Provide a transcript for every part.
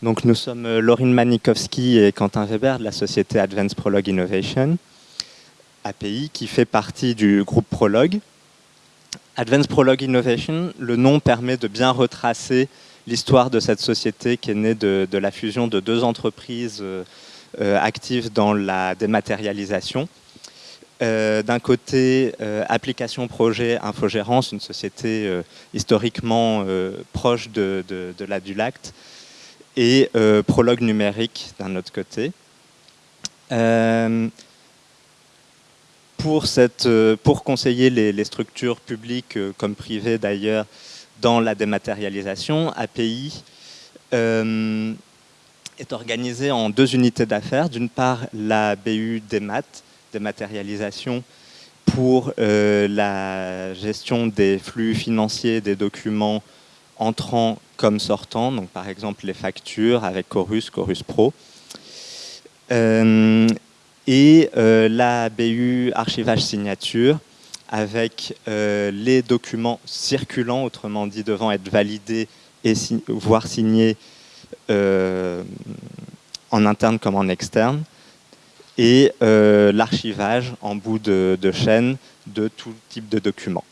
Donc nous sommes euh, Laurine Manikowski et Quentin Weber de la société Advanced Prologue Innovation, API, qui fait partie du groupe Prologue. Advanced Prologue Innovation, le nom permet de bien retracer l'histoire de cette société qui est née de, la fusion de deux entreprises euh, euh, actives dans la dématérialisation. D'un côté, Application Projet Infogérance, une société historiquement proche de, de la Dulact, et euh, prologue numérique d'un autre côté. Euh, pour, cette, euh, pour conseiller les, structures publiques comme privées d'ailleurs dans la dématérialisation, API est organisée en deux unités d'affaires. D'une part, la BU Démat, dématérialisation, pour la gestion des flux financiers des documents entrant comme sortant, donc par exemple les factures avec Chorus, Chorus Pro. Euh, et euh, la BU archivage signature avec euh, les documents circulants, autrement dit devant être validés et voire signés en interne comme en externe, et l'archivage en bout de, de, chaîne de tout type de documents.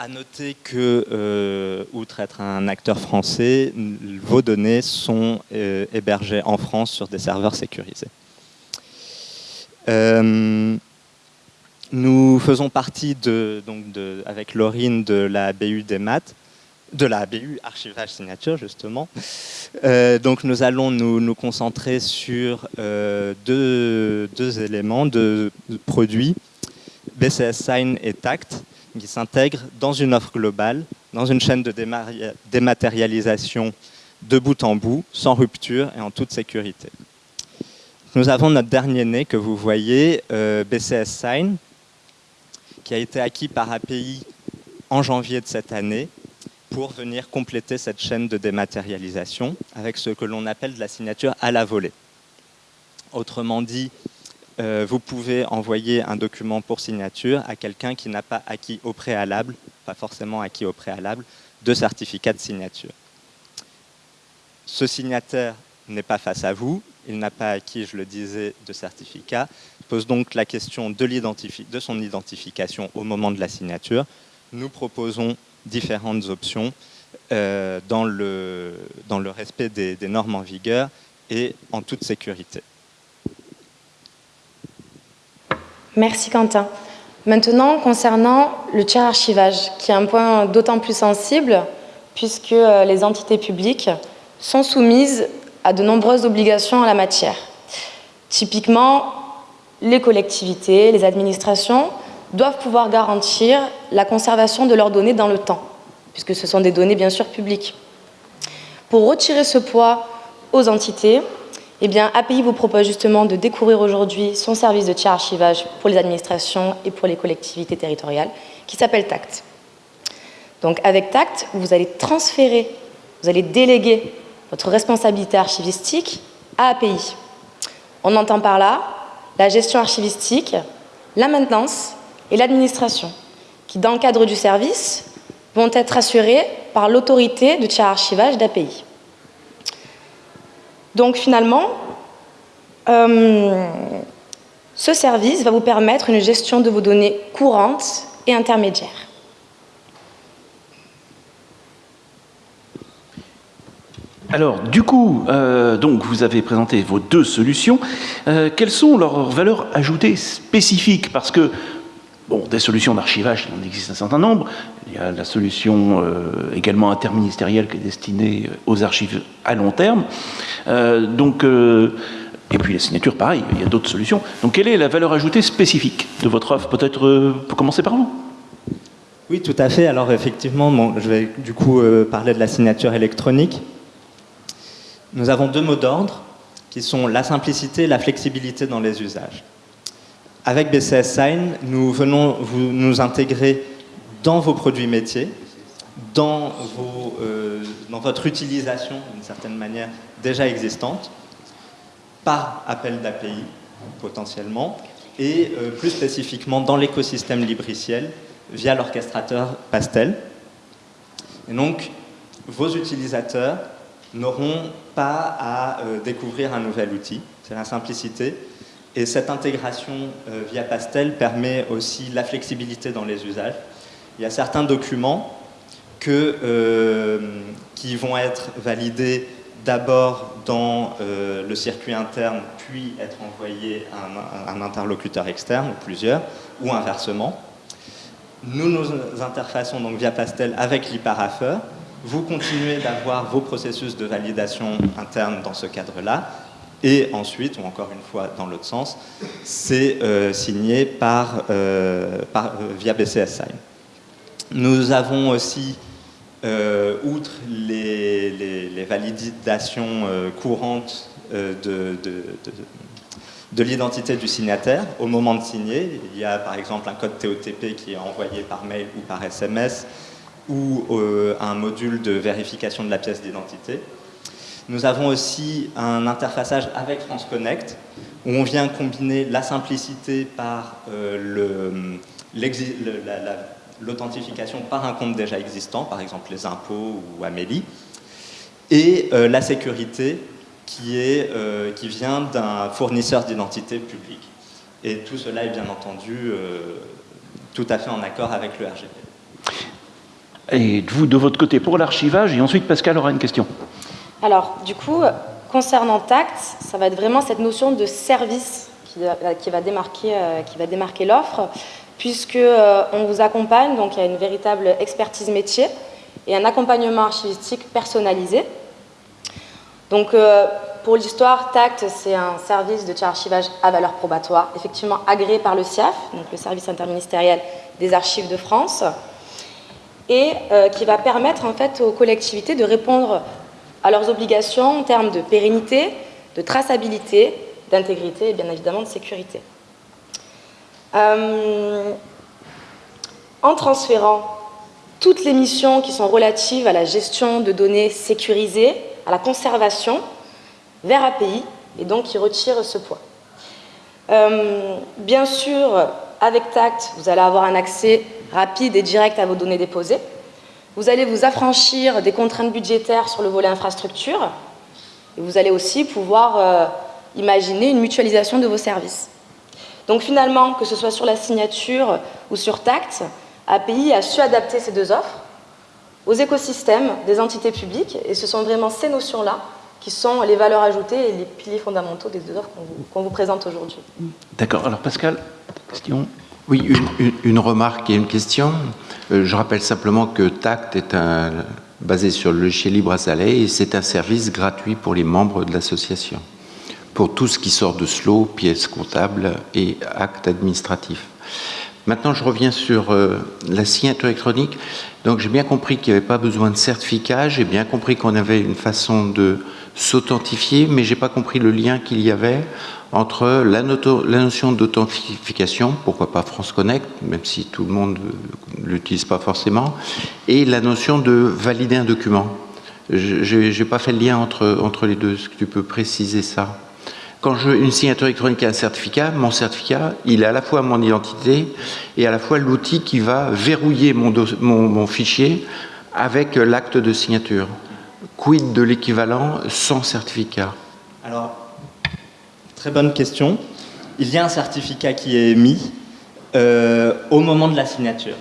À noter que, euh, outre être un acteur français, vos données sont euh, hébergées en France sur des serveurs sécurisés. Euh, nous faisons partie, de, donc de, avec Laurine, de la BU des maths, de la BU archivage signature justement. donc nous allons nous, nous concentrer sur deux, deux, éléments, deux produits, BCS Sign et Tact qui s'intègre dans une offre globale, dans une chaîne de dématérialisation de bout en bout, sans rupture et en toute sécurité. Nous avons notre dernier né que vous voyez, euh, BCS Sign, qui a été acquis par API en janvier de cette année pour venir compléter cette chaîne de dématérialisation avec ce que l'on appelle de la signature à la volée. Autrement dit, euh, vous pouvez envoyer un document pour signature à quelqu'un qui n'a pas acquis au préalable, pas forcément acquis au préalable, de certificat de signature. Ce signataire n'est pas face à vous, il n'a pas acquis, je le disais, de certificat, il pose donc la question de, son identification au moment de la signature. Nous proposons différentes options euh, dans, le, respect des normes en vigueur et en toute sécurité. Merci Quentin. Maintenant, concernant le tiers archivage, qui est un point d'autant plus sensible puisque euh, les entités publiques sont soumises à de nombreuses obligations en la matière. Typiquement, les collectivités, les administrations doivent pouvoir garantir la conservation de leurs données dans le temps, puisque ce sont des données bien sûr publiques. Pour retirer ce poids aux entités, eh bien, API vous propose justement de découvrir aujourd'hui son service de tiers archivage pour les administrations et pour les collectivités territoriales, qui s'appelle TACT. Donc, avec TACT, vous allez transférer, vous allez déléguer votre responsabilité archivistique à API. On entend par là la gestion archivistique, la maintenance et l'administration, qui, dans le cadre du service, vont être assurées par l'autorité de tiers archivage d'API. Donc finalement, euh, ce service va vous permettre une gestion de vos données courantes et intermédiaires. Alors, du coup, euh, donc vous avez présenté vos deux solutions. Euh, quelles sont leurs valeurs ajoutées spécifiques? Parce que Bon, des solutions d'archivage, il en existe un certain nombre. Il y a la solution euh, également interministérielle qui est destinée aux archives à long terme. Euh, donc, euh, et puis la signature, pareil, il y a d'autres solutions. Donc quelle est la valeur ajoutée spécifique de votre offre? Peut-être commencer par vous Oui, tout à fait. Alors effectivement, je vais du coup parler de la signature électronique. Nous avons deux mots d'ordre qui sont la simplicité et la flexibilité dans les usages. Avec BCS Sign, nous venons vous, nous intégrer dans vos produits métiers, dans, euh, votre utilisation, d'une certaine manière, déjà existante, par appel d'API, potentiellement, et euh, plus spécifiquement dans l'écosystème libriciel, via l'orchestrateur Pastel. Et donc, vos utilisateurs n'auront pas à euh, découvrir un nouvel outil. C'est la simplicité. Et cette intégration euh, via Pastel permet aussi la flexibilité dans les usages. Il y a certains documents euh, qui vont être validés d'abord dans le circuit interne, puis être envoyés à un, interlocuteur externe, ou plusieurs, ou inversement. Nous nous interfaçons donc via Pastel avec l'e-parapher, vous continuez d'avoir vos processus de validation interne dans ce cadre-là, et ensuite, ou encore une fois dans l'autre sens, c'est euh, signé par, euh, euh, via BCS Sign. Nous avons aussi, outre les, validations courantes de, de, de l'identité du signataire au moment de signer. Il y a par exemple un code TOTP qui est envoyé par mail ou par SMS, ou un module de vérification de la pièce d'identité. Nous avons aussi un interfaçage avec France Connect, où on vient combiner la simplicité par euh, l'authentification par un compte déjà existant, par exemple les impôts ou Amélie, et euh, la sécurité qui, est, qui vient d'un fournisseur d'identité publique. Et tout cela est bien entendu tout à fait en accord avec le RGPD. Et vous, de votre côté, pour l'archivage, et ensuite Pascal aura une question. Alors, du coup, concernant TACT, ça va être vraiment cette notion de service qui, va démarquer, euh, qui va démarquer l'offre, puisque euh, on vous accompagne, donc il y a une véritable expertise métier et un accompagnement archivistique personnalisé. Donc, euh, pour l'histoire, TACT, c'est un service de archivage à valeur probatoire, effectivement agréé par le CIAF, donc le service interministériel des archives de France et euh, qui va permettre en fait aux collectivités de répondre à leurs obligations en termes de pérennité, de traçabilité, d'intégrité et bien évidemment de sécurité. Euh, en transférant toutes les missions qui sont relatives à la gestion de données sécurisées, à la conservation, vers API, et donc qui retire ce poids. Euh, bien sûr, avec TACT, vous allez avoir un accès rapide et direct à vos données déposées. Vous allez vous affranchir des contraintes budgétaires sur le volet infrastructure. Et vous allez aussi pouvoir euh, imaginer une mutualisation de vos services. Donc finalement, que ce soit sur la signature ou sur TACT, API a su adapter ces deux offres aux écosystèmes des entités publiques. Et ce sont vraiment ces notions-là qui sont les valeurs ajoutées et les piliers fondamentaux des deux offres qu'on vous, vous, présente aujourd'hui. D'accord. Alors Pascal, question oui, une, remarque et une question. Euh, je rappelle simplement que TACT est basé sur le logiciel libre à Salé et c'est un service gratuit pour les membres de l'association, pour tout ce qui sort de SLO, pièces comptables et actes administratifs. Maintenant, je reviens sur euh, la signature électronique. Donc, j'ai bien compris qu'il n'y avait pas besoin de certificat. J'ai bien compris qu'on avait une façon de s'authentifier, mais j'ai pas compris le lien qu'il y avait entre la, notion d'authentification, pourquoi pas France Connect, même si tout le monde ne l'utilise pas forcément, et la notion de valider un document. Je n'ai pas fait le lien entre, entre les deux. Est-ce que tu peux préciser ça? Quand je, une signature électronique et un certificat, mon certificat, il est à la fois mon identité et à la fois l'outil qui va verrouiller mon, mon fichier avec l'acte de signature. Quid de l'équivalent sans certificat Alors, Très bonne question. Il y a un certificat qui est émis euh, au moment de la signature.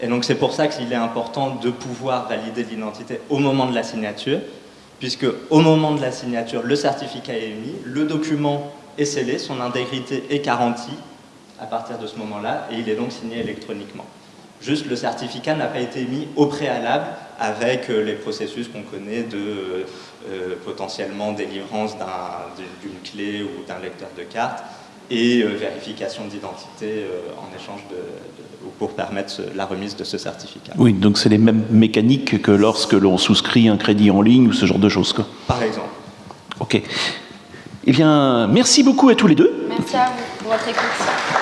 Et donc c'est pour ça qu'il est important de pouvoir valider l'identité au moment de la signature, puisque au moment de la signature, le certificat est émis, le document est scellé, son intégrité est garantie à partir de ce moment-là, et il est donc signé électroniquement. Juste le certificat n'a pas été émis au préalable avec euh, les processus qu'on connaît de euh, euh, potentiellement délivrance d'une clé ou d'un lecteur de carte et vérification d'identité en échange de, pour permettre la remise de ce certificat. Oui, donc c'est les mêmes mécaniques que lorsque l'on souscrit un crédit en ligne ou ce genre de choses. Quoi. Par exemple. Ok. Eh bien, merci beaucoup à tous les deux. Merci à vous pour votre écoute.